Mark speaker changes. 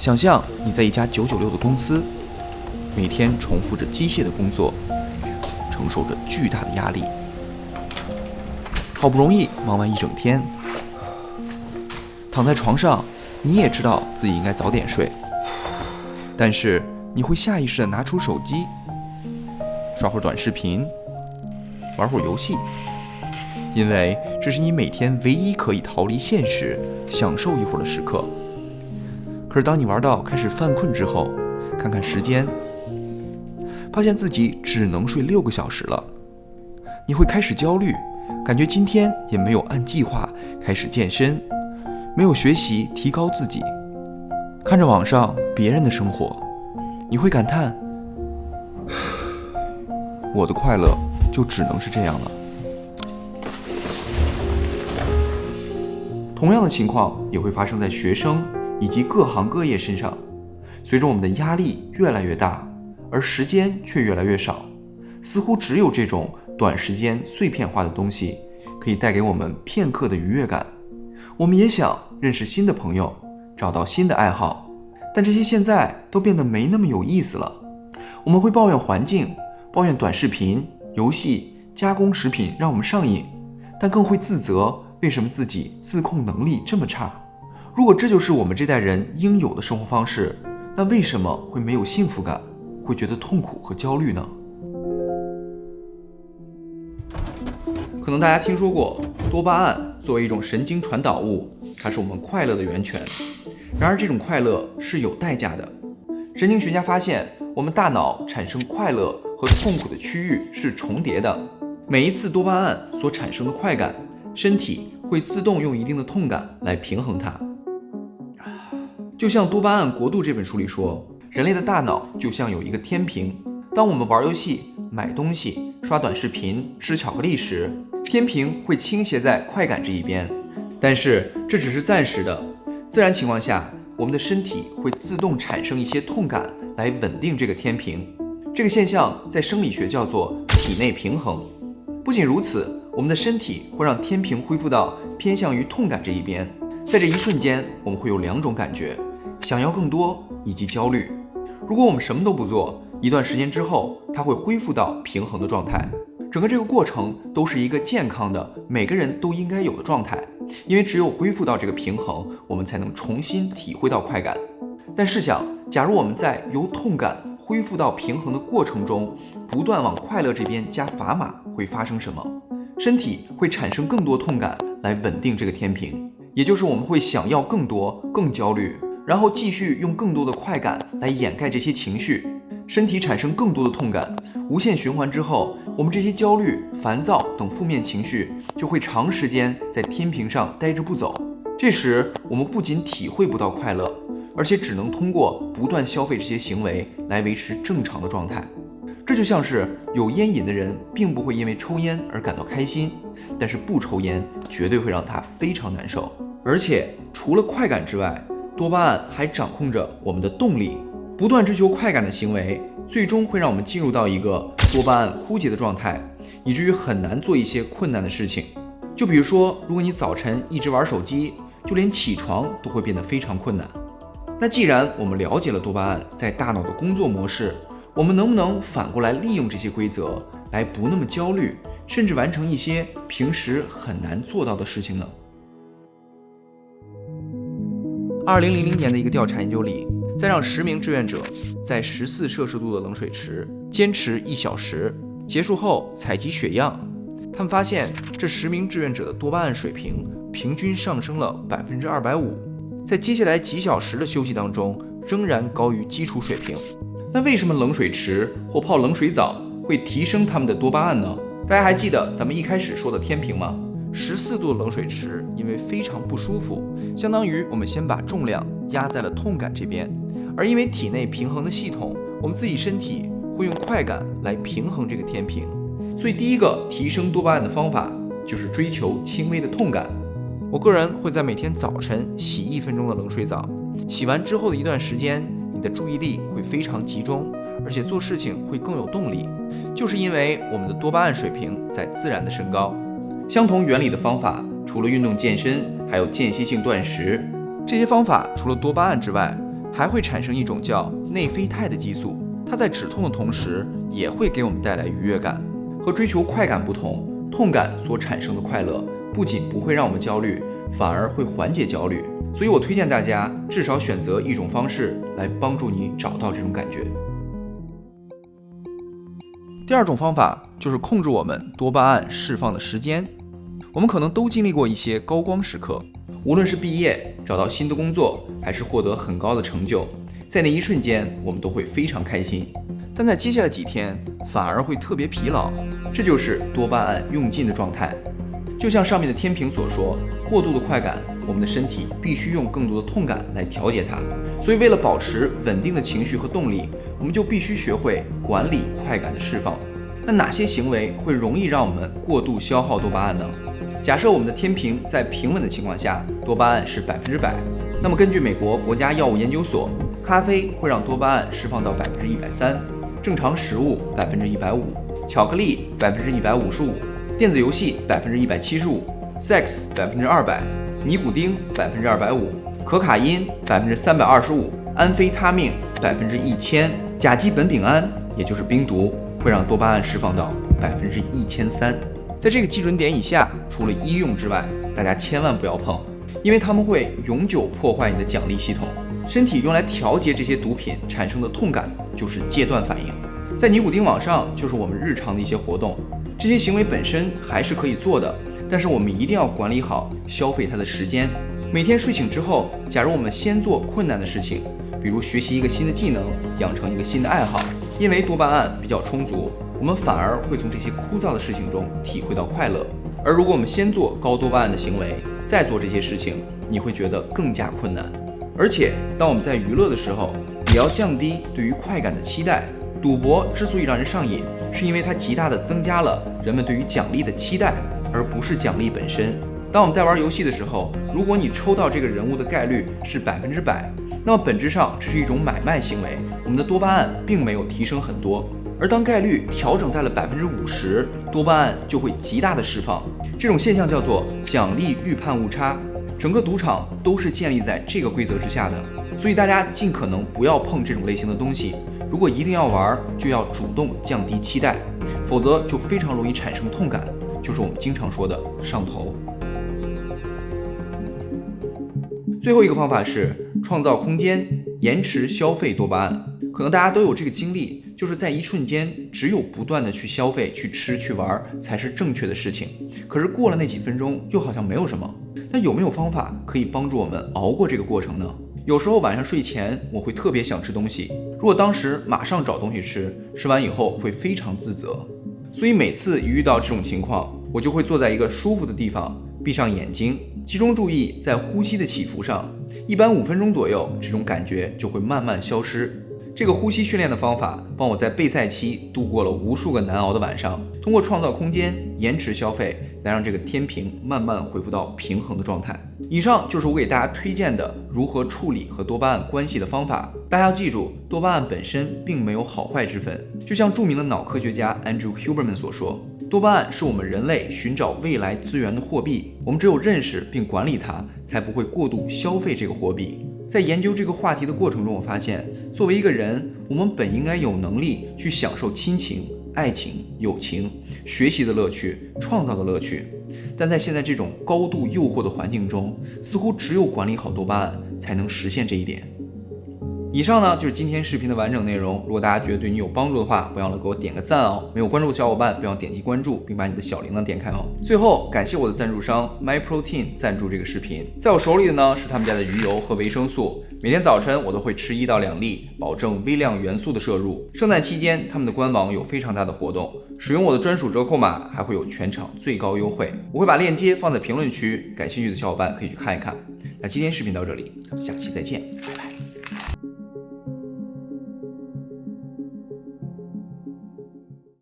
Speaker 1: 想象你在一家九九六的公司，每天重复着机械的工作，承受着巨大的压力，好不容易忙完一整天，躺在床上，你也知道自己应该早点睡，但是你会下意识地拿出手机，刷会短视频，玩会游戏。因为这是你每天唯一可以逃离现实、享受一会儿的时刻。可是当你玩到开始犯困之后，看看时间，发现自己只能睡六个小时了，你会开始焦虑，感觉今天也没有按计划开始健身，没有学习提高自己。看着网上别人的生活，你会感叹：我的快乐就只能是这样了。同样的情况也会发生在学生以及各行各业身上。随着我们的压力越来越大，而时间却越来越少，似乎只有这种短时间碎片化的东西可以带给我们片刻的愉悦感。我们也想认识新的朋友，找到新的爱好，但这些现在都变得没那么有意思了。我们会抱怨环境，抱怨短视频、游戏、加工食品让我们上瘾，但更会自责。为什么自己自控能力这么差？如果这就是我们这代人应有的生活方式，那为什么会没有幸福感，会觉得痛苦和焦虑呢？可能大家听说过多巴胺作为一种神经传导物，它是我们快乐的源泉。然而，这种快乐是有代价的。神经学家发现，我们大脑产生快乐和痛苦的区域是重叠的。每一次多巴胺所产生的快感。身体会自动用一定的痛感来平衡它，就像《多巴胺国度》这本书里说，人类的大脑就像有一个天平，当我们玩游戏、买东西、刷短视频、吃巧克力时，天平会倾斜在快感这一边。但是这只是暂时的，自然情况下，我们的身体会自动产生一些痛感来稳定这个天平。这个现象在生理学叫做体内平衡。不仅如此。我们的身体会让天平恢复到偏向于痛感这一边，在这一瞬间，我们会有两种感觉：想要更多以及焦虑。如果我们什么都不做，一段时间之后，它会恢复到平衡的状态。整个这个过程都是一个健康的，每个人都应该有的状态，因为只有恢复到这个平衡，我们才能重新体会到快感。但试想，假如我们在由痛感恢复到平衡的过程中，不断往快乐这边加砝码，会发生什么？身体会产生更多痛感来稳定这个天平，也就是我们会想要更多、更焦虑，然后继续用更多的快感来掩盖这些情绪。身体产生更多的痛感，无限循环之后，我们这些焦虑、烦躁等负面情绪就会长时间在天平上待着不走。这时，我们不仅体会不到快乐，而且只能通过不断消费这些行为来维持正常的状态。这就像是有烟瘾的人，并不会因为抽烟而感到开心，但是不抽烟绝对会让他非常难受。而且除了快感之外，多巴胺还掌控着我们的动力。不断追求快感的行为，最终会让我们进入到一个多巴胺枯竭的状态，以至于很难做一些困难的事情。就比如说，如果你早晨一直玩手机，就连起床都会变得非常困难。那既然我们了解了多巴胺在大脑的工作模式，我们能不能反过来利用这些规则来不那么焦虑，甚至完成一些平时很难做到的事情呢？二零零零年的一个调查研究里，在让十名志愿者在十四摄氏度的冷水池坚持一小时，结束后采集血样，他们发现这十名志愿者的多巴胺水平平均上升了百分之二百五，在接下来几小时的休息当中，仍然高于基础水平。那为什么冷水池或泡冷水澡会提升他们的多巴胺呢？大家还记得咱们一开始说的天平吗？十四度冷水池因为非常不舒服，相当于我们先把重量压在了痛感这边，而因为体内平衡的系统，我们自己身体会用快感来平衡这个天平，所以第一个提升多巴胺的方法就是追求轻微的痛感。我个人会在每天早晨洗一分钟的冷水澡，洗完之后的一段时间。你的注意力会非常集中，而且做事情会更有动力，就是因为我们的多巴胺水平在自然的升高。相同原理的方法，除了运动健身，还有间歇性断食。这些方法除了多巴胺之外，还会产生一种叫内啡肽的激素，它在止痛的同时也会给我们带来愉悦感。和追求快感不同，痛感所产生的快乐不仅不会让我们焦虑，反而会缓解焦虑。所以我推荐大家至少选择一种方式来帮助你找到这种感觉。第二种方法就是控制我们多巴胺释放的时间。我们可能都经历过一些高光时刻，无论是毕业、找到新的工作，还是获得很高的成就，在那一瞬间，我们都会非常开心。但在接下来几天，反而会特别疲劳，这就是多巴胺用尽的状态。就像上面的天平所说，过度的快感，我们的身体必须用更多的痛感来调节它。所以，为了保持稳定的情绪和动力，我们就必须学会管理快感的释放。那哪些行为会容易让我们过度消耗多巴胺呢？假设我们的天平在平稳的情况下，多巴胺是百分之百，那么根据美国国家药物研究所，咖啡会让多巴胺释放到百分之一百三，正常食物百分之一百五，巧克力百分之一百五十五，电子游戏百分之一百七十五，sex 百分之二百，尼古丁百分之二百五，可卡因百分之三百二十五，安非他命百分之一千，甲基苯丙胺也就是冰毒会让多巴胺释放到百分之一千三。在这个基准点以下，除了医用之外，大家千万不要碰，因为它们会永久破坏你的奖励系统。身体用来调节这些毒品产生的痛感就是戒断反应。在尼古丁网上，就是我们日常的一些活动，这些行为本身还是可以做的，但是我们一定要管理好消费它的时间。每天睡醒之后，假如我们先做困难的事情，比如学习一个新的技能，养成一个新的爱好，因为多巴胺比较充足。我们反而会从这些枯燥的事情中体会到快乐，而如果我们先做高多巴胺的行为，再做这些事情，你会觉得更加困难。而且，当我们在娱乐的时候，也要降低对于快感的期待。赌博之所以让人上瘾，是因为它极大的增加了人们对于奖励的期待，而不是奖励本身。当我们在玩游戏的时候，如果你抽到这个人物的概率是百分之百，那么本质上这是一种买卖行为，我们的多巴胺并没有提升很多。而当概率调整在了百分之五十，多巴胺就会极大的释放。这种现象叫做奖励预判误差。整个赌场都是建立在这个规则之下的，所以大家尽可能不要碰这种类型的东西。如果一定要玩，就要主动降低期待，否则就非常容易产生痛感，就是我们经常说的上头。最后一个方法是创造空间，延迟消费多巴胺。可能大家都有这个经历。就是在一瞬间，只有不断的去消费、去吃、去玩才是正确的事情。可是过了那几分钟，又好像没有什么。那有没有方法可以帮助我们熬过这个过程呢？有时候晚上睡前，我会特别想吃东西。如果当时马上找东西吃，吃完以后会非常自责。所以每次一遇到这种情况，我就会坐在一个舒服的地方，闭上眼睛，集中注意在呼吸的起伏上。一般五分钟左右，这种感觉就会慢慢消失。这个呼吸训练的方法，帮我在备赛期度过了无数个难熬的晚上。通过创造空间、延迟消费，来让这个天平慢慢恢复到平衡的状态。以上就是我给大家推荐的如何处理和多巴胺关系的方法。大家要记住，多巴胺本身并没有好坏之分。就像著名的脑科学家 Andrew Huberman 所说，多巴胺是我们人类寻找未来资源的货币。我们只有认识并管理它，才不会过度消费这个货币。在研究这个话题的过程中，我发现，作为一个人，我们本应该有能力去享受亲情、爱情、友情、学习的乐趣、创造的乐趣，但在现在这种高度诱惑的环境中，似乎只有管理好多巴胺，才能实现这一点。以上呢就是今天视频的完整内容。如果大家觉得对你有帮助的话，不要忘了给我点个赞哦。没有关注的小伙伴，不要点击关注，并把你的小铃铛点开哦。最后，感谢我的赞助商 MyProtein 赞助这个视频。在我手里的呢是他们家的鱼油和维生素，每天早晨我都会吃一到两粒，保证微量元素的摄入。圣诞期间，他们的官网有非常大的活动，使用我的专属折扣码还会有全场最高优惠。我会把链接放在评论区，感兴趣的小伙伴可以去看一看。那今天视频到这里，咱们下期再见，拜拜。